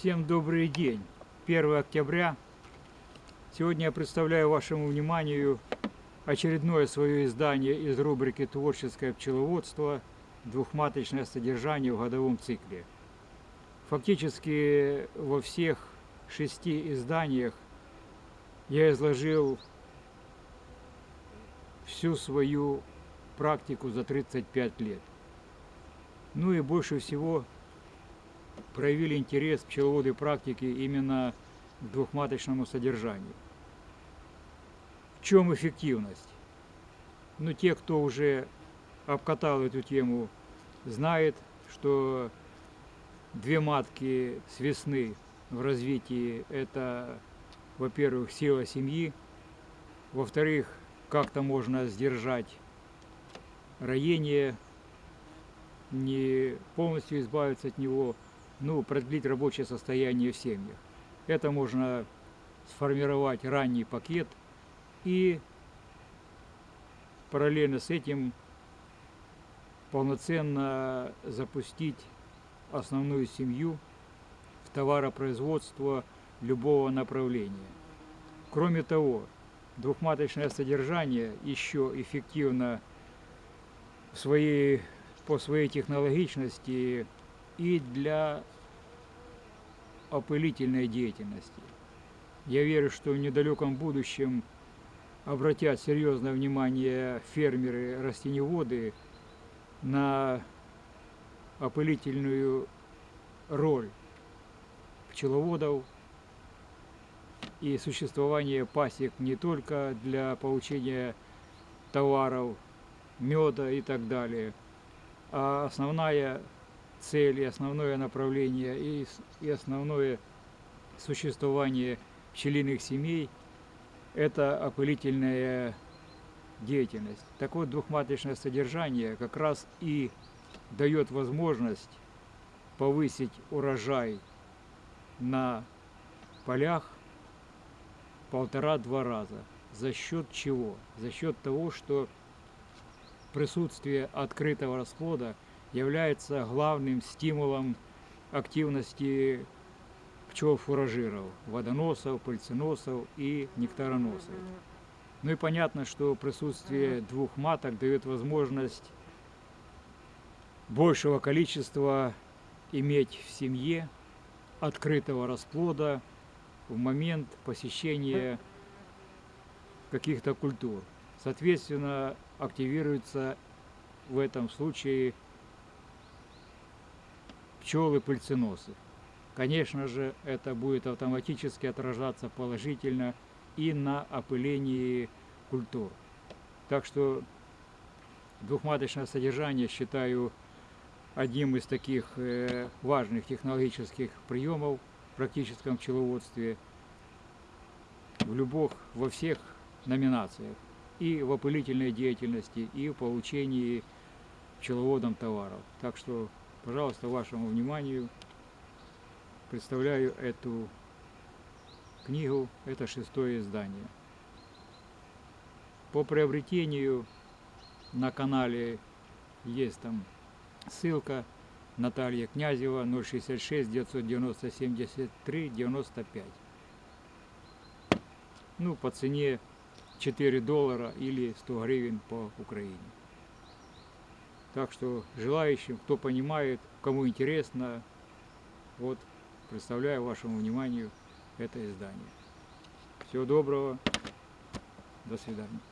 Всем добрый день. 1 октября. Сегодня я представляю вашему вниманию очередное свое издание из рубрики «Творческое пчеловодство. Двухматочное содержание в годовом цикле». Фактически во всех шести изданиях я изложил всю свою практику за 35 лет. Ну и больше всего проявили интерес пчеловоды практики именно к двухматочному содержанию. В чем эффективность? Ну, те, кто уже обкатал эту тему, знает, что две матки с весны в развитии – это, во-первых, сила семьи, во-вторых, как-то можно сдержать роение, не полностью избавиться от него – ну, продлить рабочее состояние в семьях. Это можно сформировать ранний пакет и параллельно с этим полноценно запустить основную семью в товаропроизводство любого направления. Кроме того, двухматочное содержание еще эффективно в своей, по своей технологичности и для опылительной деятельности. Я верю, что в недалеком будущем обратят серьезное внимание фермеры, растеневоды на опылительную роль пчеловодов и существование пасек не только для получения товаров, меда и так далее, а основная цель и основное направление и, и основное существование пчелиных семей – это опылительная деятельность. Так вот, двухматочное содержание как раз и дает возможность повысить урожай на полях полтора-два раза. За счет чего? За счет того, что присутствие открытого расплода – является главным стимулом активности пчел-фуражиров, водоносов, пыльценосов и нектароносов. Ну и понятно, что присутствие двух маток дает возможность большего количества иметь в семье открытого расплода в момент посещения каких-то культур. Соответственно, активируется в этом случае пчелы-пыльценосы. Конечно же, это будет автоматически отражаться положительно и на опылении культур. Так что двухматочное содержание считаю одним из таких э, важных технологических приемов в практическом пчеловодстве в любых, во всех номинациях. И в опылительной деятельности, и в получении пчеловодом товаров. Так что Пожалуйста, вашему вниманию представляю эту книгу, это шестое издание. По приобретению на канале есть там ссылка Наталья Князева 066 990 73 95. Ну, по цене 4 доллара или 100 гривен по Украине. Так что желающим, кто понимает, кому интересно, вот представляю вашему вниманию это издание. Всего доброго, до свидания.